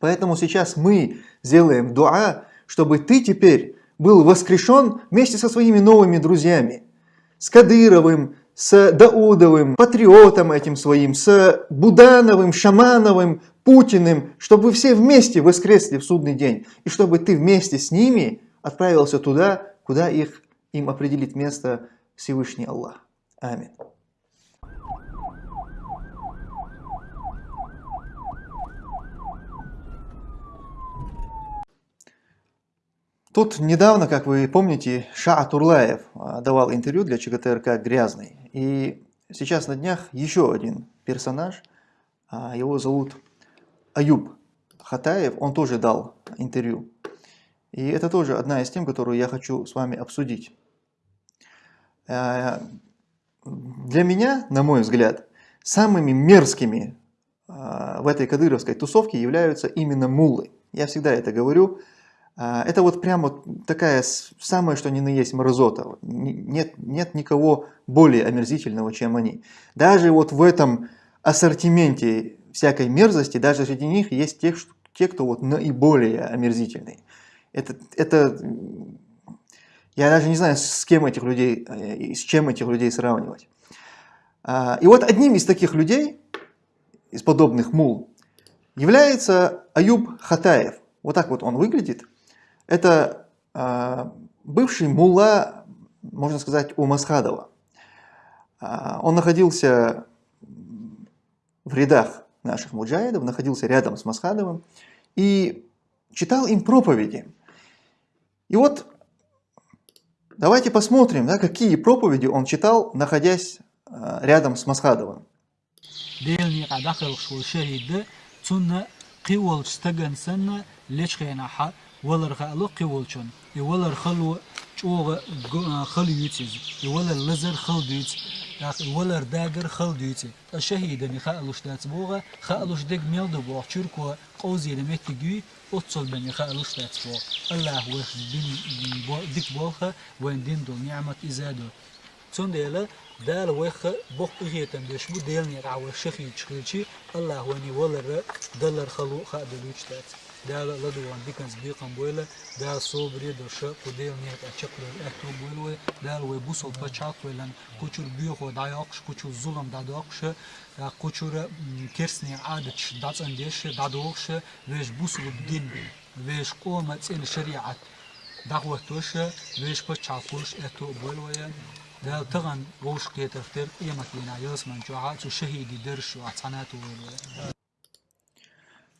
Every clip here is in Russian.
Поэтому сейчас мы сделаем дуа, чтобы ты теперь был воскрешен вместе со своими новыми друзьями. С Кадыровым, с Даудовым, патриотом этим своим, с Будановым, Шамановым, Путиным, чтобы вы все вместе воскресли в судный день, и чтобы ты вместе с ними отправился туда, куда их, им определит место Всевышний Аллах. Аминь. Тут недавно, как вы помните, Ша Турлаев а, давал интервью для ЧГТРК «Грязный». И сейчас на днях еще один персонаж, а, его зовут Аюб Хатаев, он тоже дал интервью. И это тоже одна из тем, которую я хочу с вами обсудить. А, для меня, на мой взгляд, самыми мерзкими в этой кадыровской тусовке являются именно муллы. Я всегда это говорю. А, это вот прямо такая самая, что ни на есть мразота. Нет, нет никого более омерзительного, чем они. Даже вот в этом ассортименте всякой мерзости, даже среди них есть те, те кто вот наиболее омерзительный. Это, это, я даже не знаю, с кем этих людей, э, с чем этих людей сравнивать. А, и вот одним из таких людей, из подобных мул, является Аюб Хатаев. Вот так вот он выглядит. Это э, бывший мулла, можно сказать, у Масхадова. Э, он находился в рядах наших муджаидов, находился рядом с Масхадовым и читал им проповеди. И вот давайте посмотрим, да, какие проповеди он читал, находясь э, рядом с Масхадовым. ولر خالو قول چون ولر خلو چوغ خل يوتيز ولر لزر خل ديت ولر داگر خل ديت الشهيد ني خالوش دات بوغا خالوش دك ميل دو بوغ چوركو قوزي دمت تجي اوتصل بني خالوش دات بوغ الله وخ دين ديك بوغا وين دين دو نعمة إزادو. تون ديلا دال ويخ بوخ إيهيتن ديش مو ديلني عاو شخي تشخيلشي. الله واني ولر دلر خلو خادلوش تات دال لدوان ديكنز بيقن بويلة. دال صوبري درشا قديل نيت أشكل الأكتو بويلوي. دال وي بوصل بچاق ويلن كوچور بيوخو داياقش كوچور ظلم داداقش. آه، كوچور كرسني عادتش دات انديش دادوقش ويش بوصل بدين ويش قومة تسين شريعة دعوة ويش بچاقوش أكتو بويلوي بولويا ده تغن ووش كيتر تر ايمت لنا يسمن جوعات شهيدي درش وعطانات بولويا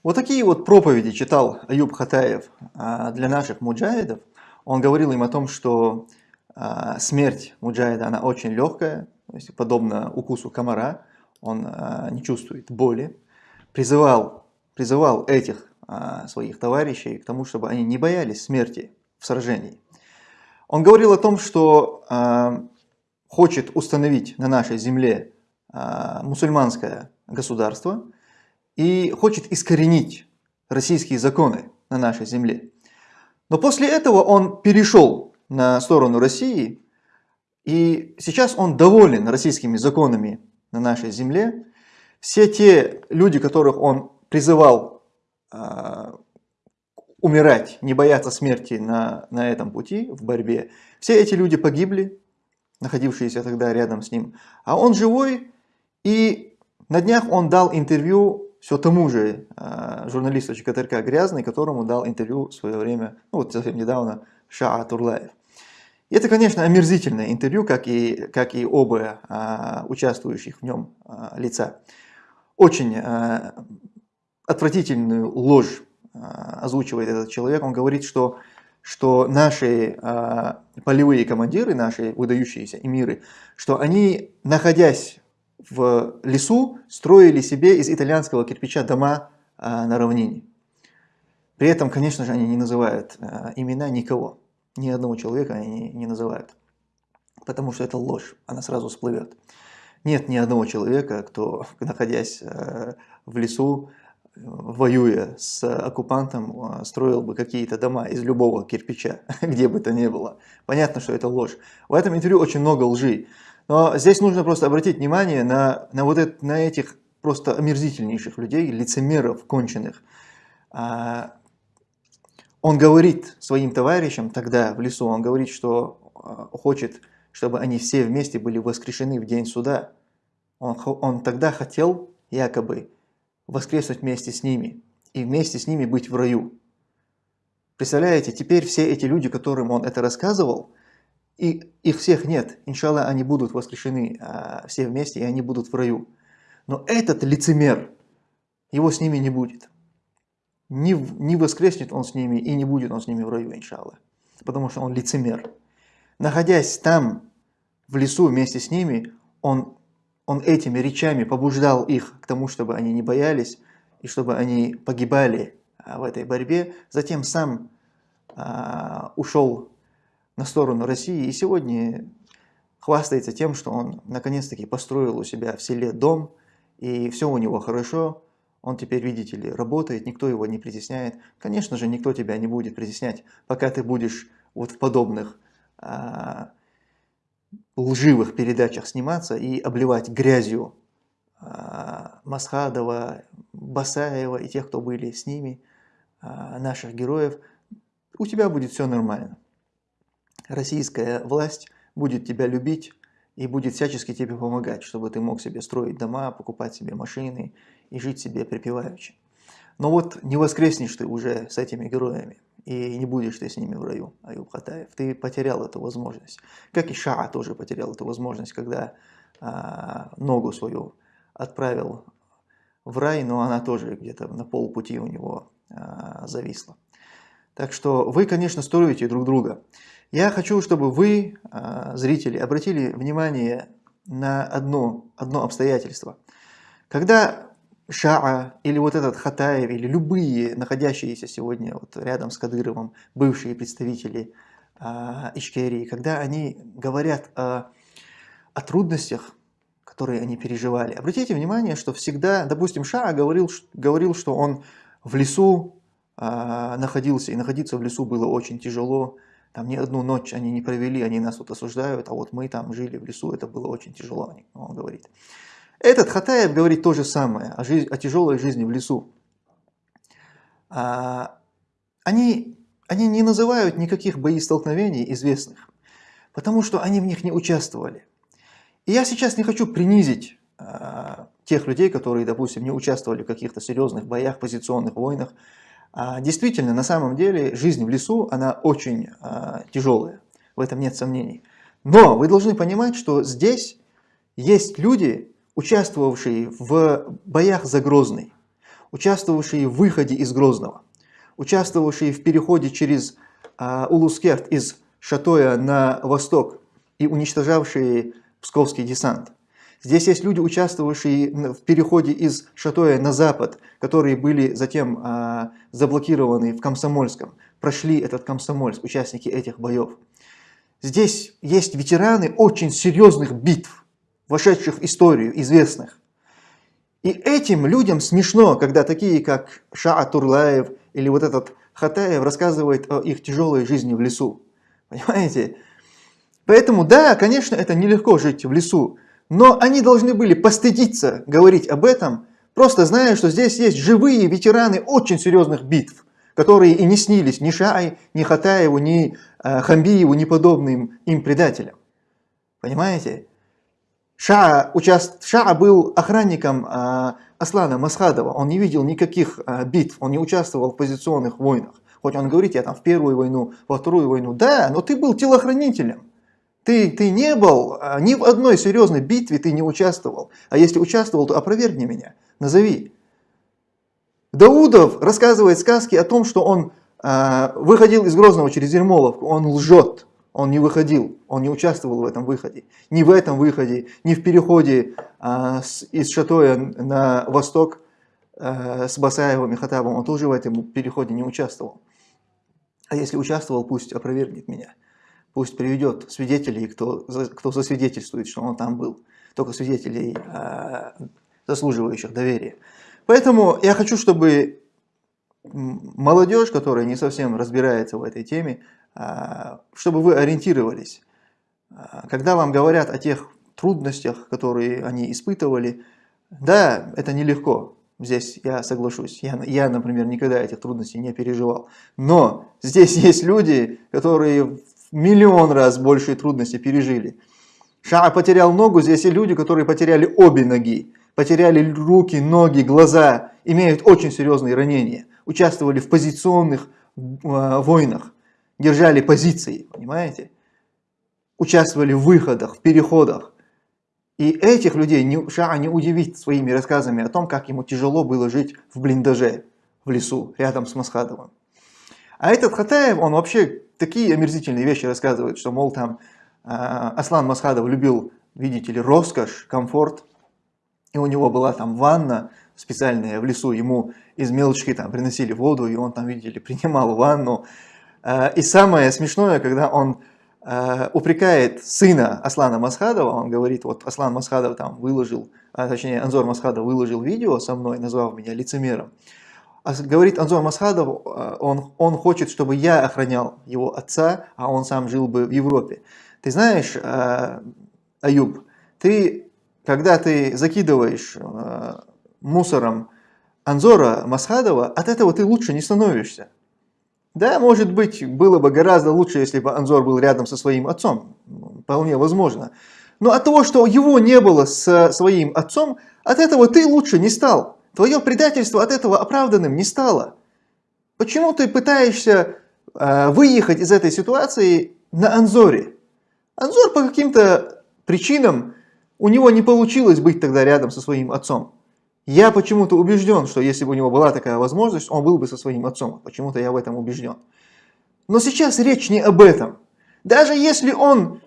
Вот такие вот проповеди читал Аюб Хатаев а, для наших муджаидов. Он говорил им о том, что а, смерть муджаида, она очень легкая, то есть подобно укусу комара, он а, не чувствует боли. Призывал, призывал этих своих товарищей к тому, чтобы они не боялись смерти в сражении. Он говорил о том, что хочет установить на нашей земле мусульманское государство – и хочет искоренить российские законы на нашей земле. Но после этого он перешел на сторону России, и сейчас он доволен российскими законами на нашей земле. Все те люди, которых он призывал э, умирать, не бояться смерти на, на этом пути, в борьбе, все эти люди погибли, находившиеся тогда рядом с ним. А он живой, и на днях он дал интервью все тому же э, журналисту ЧКТРК Грязный, которому дал интервью в свое время, ну вот совсем недавно, Шаа Турлаев. И это, конечно, омерзительное интервью, как и, как и оба э, участвующих в нем э, лица. Очень э, отвратительную ложь э, озвучивает этот человек. Он говорит, что, что наши э, полевые командиры, наши выдающиеся эмиры, что они, находясь в лесу строили себе из итальянского кирпича дома а, на равнине. При этом, конечно же, они не называют а, имена никого. Ни одного человека они не, не называют. Потому что это ложь, она сразу всплывет. Нет ни одного человека, кто, находясь а, в лесу, воюя с оккупантом, строил бы какие-то дома из любого кирпича, где бы то ни было. Понятно, что это ложь. В этом интервью очень много лжи. Но здесь нужно просто обратить внимание на, на, вот это, на этих просто омерзительнейших людей, лицемеров конченых. а, он говорит своим товарищам тогда в лесу, он говорит, что а, хочет, чтобы они все вместе были воскрешены в день суда. Он, он тогда хотел якобы воскреснуть вместе с ними и вместе с ними быть в раю. Представляете, теперь все эти люди, которым он это рассказывал, и их всех нет. Иншаллах, они будут воскрешены а, все вместе, и они будут в раю. Но этот лицемер, его с ними не будет. Не, не воскреснет он с ними, и не будет он с ними в раю, иншаллах. Потому что он лицемер. Находясь там, в лесу вместе с ними, он, он этими речами побуждал их к тому, чтобы они не боялись, и чтобы они погибали а, в этой борьбе. Затем сам а, ушел на сторону России и сегодня хвастается тем, что он наконец-таки построил у себя в селе дом, и все у него хорошо, он теперь, видите ли, работает, никто его не притесняет. Конечно же, никто тебя не будет притеснять, пока ты будешь вот в подобных а, лживых передачах сниматься и обливать грязью а, Масхадова, Басаева и тех, кто были с ними, а, наших героев, у тебя будет все нормально российская власть будет тебя любить и будет всячески тебе помогать, чтобы ты мог себе строить дома, покупать себе машины и жить себе припеваючи. Но вот не воскреснешь ты уже с этими героями, и не будешь ты с ними в раю, Аюб Хатаев. Ты потерял эту возможность. Как и Шаа тоже потерял эту возможность, когда а, ногу свою отправил в рай, но она тоже где-то на полпути у него а, зависла. Так что вы, конечно, строите друг друга. Я хочу, чтобы вы, а, зрители, обратили внимание на одно, одно обстоятельство. Когда Шаа или вот этот Хатаев, или любые находящиеся сегодня вот рядом с Кадыровым бывшие представители э, Ичкерии, когда они говорят о, о трудностях, которые они переживали, обратите внимание, что всегда, допустим, Шаа говорил, говорил что он в лесу э, находился, и находиться в лесу было очень тяжело, там ни одну ночь они не провели, они нас тут осуждают, а вот мы там жили в лесу, это было очень тяжело, он говорит. Этот Хатаев говорит то же самое, о, жизнь, о тяжелой жизни в лесу. А, они, они не называют никаких боестолкновений известных, потому что они в них не участвовали. И я сейчас не хочу принизить а, тех людей, которые, допустим, не участвовали в каких-то серьезных боях, позиционных войнах, а, действительно, на самом деле, жизнь в лесу, она очень а, тяжелая, в этом нет сомнений. Но вы должны понимать, что здесь есть люди, участвовавшие в боях за Грозный, участвовавшие в выходе из Грозного, участвовавшие в переходе через а, Улускерт из Шатоя на восток и уничтожавшие Псковский десант. Здесь есть люди, участвовавшие в переходе из Шатоя на запад, которые были затем а, заблокированы в Комсомольском, прошли этот Комсомольск, участники этих боев. Здесь есть ветераны очень серьезных битв, вошедших в историю, известных. И этим людям смешно, когда такие, как Ша Турлаев или вот этот Хатаев рассказывают о их тяжелой жизни в лесу. Понимаете? Поэтому, да, конечно, это нелегко жить в лесу, но они должны были постыдиться говорить об этом, просто зная, что здесь есть живые ветераны очень серьезных битв, которые и не снились ни Шай, ни Хатаеву, ни э, Хамбиеву, ни подобным им предателям. Понимаете? Ша, участ... Ша был охранником э, Аслана Масхадова, он не видел никаких э, битв, он не участвовал в позиционных войнах. Хоть он говорит, я там в первую войну, во вторую войну, да, но ты был телохранителем. Ты, ты не был, а, ни в одной серьезной битве ты не участвовал. А если участвовал, то опровергни меня, назови. Даудов рассказывает сказки о том, что он э, выходил из Грозного через Ермоловку. Он лжет, он не выходил, он не участвовал в этом выходе. Ни в этом выходе, ни в переходе э, с, из Шатоя на восток э, с Басаевым и Хатабом. Он тоже в этом переходе не участвовал. А если участвовал, пусть опровергнет меня. Пусть приведет свидетелей, кто, кто засвидетельствует, что он там был. Только свидетелей, э, заслуживающих доверия. Поэтому я хочу, чтобы молодежь, которая не совсем разбирается в этой теме, э, чтобы вы ориентировались. Э, когда вам говорят о тех трудностях, которые они испытывали, да, это нелегко. Здесь я соглашусь. Я, я, например, никогда этих трудностей не переживал. Но здесь есть люди, которые в миллион раз большие трудности пережили. Ша потерял ногу, здесь есть люди, которые потеряли обе ноги. Потеряли руки, ноги, глаза, имеют очень серьезные ранения. Участвовали в позиционных э, войнах, держали позиции, понимаете? Участвовали в выходах, в переходах. И этих людей не, Шаа не удивит своими рассказами о том, как ему тяжело было жить в блиндаже, в лесу, рядом с Масхадовым. А этот Хатаев, он вообще такие омерзительные вещи рассказывает, что, мол, там э, Аслан Масхадов любил, видите ли, роскошь, комфорт, и у него была там ванна специальная в лесу, ему из мелочки там приносили воду, и он там, видите ли, принимал ванну. Э, и самое смешное, когда он Э, упрекает сына Аслана Масхадова, он говорит, вот Аслан Масхадов там выложил, а, точнее Анзор Масхадов выложил видео со мной, назвав меня лицемером. А говорит Анзор Масхадов, э, он, он хочет, чтобы я охранял его отца, а он сам жил бы в Европе. Ты знаешь, Аюб, ты, когда ты закидываешь мусором Анзора Масхадова, от этого ты лучше не становишься. Да, может быть, было бы гораздо лучше, если бы Анзор был рядом со своим отцом. Вполне возможно. Но от того, что его не было с своим отцом, от этого ты лучше не стал. Твое предательство от этого оправданным не стало. Почему ты пытаешься э, выехать из этой ситуации на Анзоре? Анзор по каким-то причинам, у него не получилось быть тогда рядом со своим отцом. Я почему-то убежден, что если бы у него была такая возможность, он был бы со своим отцом. Почему-то я в этом убежден. Но сейчас речь не об этом. Даже если он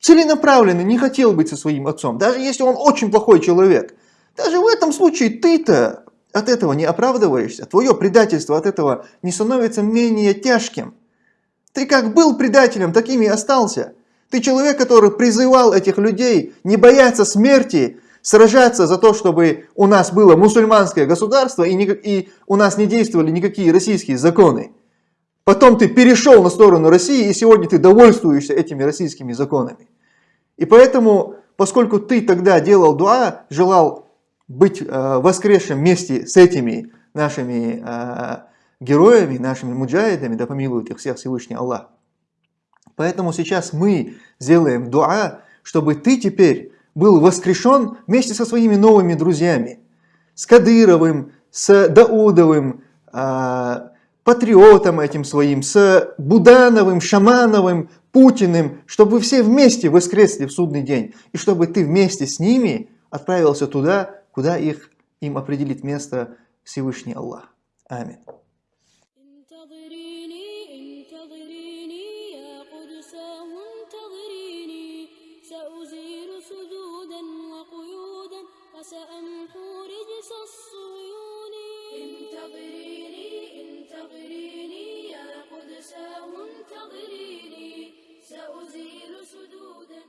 целенаправленно не хотел быть со своим отцом, даже если он очень плохой человек, даже в этом случае ты-то от этого не оправдываешься, твое предательство от этого не становится менее тяжким. Ты как был предателем, таким и остался. Ты человек, который призывал этих людей не бояться смерти, сражаться за то, чтобы у нас было мусульманское государство и, не, и у нас не действовали никакие российские законы. Потом ты перешел на сторону России, и сегодня ты довольствуешься этими российскими законами. И поэтому, поскольку ты тогда делал дуа, желал быть э, воскресшим вместе с этими нашими э, героями, нашими муджаидами, да помилует их всех Всевышний Аллах. Поэтому сейчас мы сделаем дуа, чтобы ты теперь был воскрешен вместе со своими новыми друзьями. С Кадыровым, с Даудовым, э, патриотом этим своим, с Будановым, Шамановым, Путиным, чтобы вы все вместе воскресли в судный день. И чтобы ты вместе с ними отправился туда, куда их им определит место Всевышний Аллах. Аминь. سأمحو رجس الصيون. انتظريني انتظريني يا قدساه انتظريني. سأزيل سدودا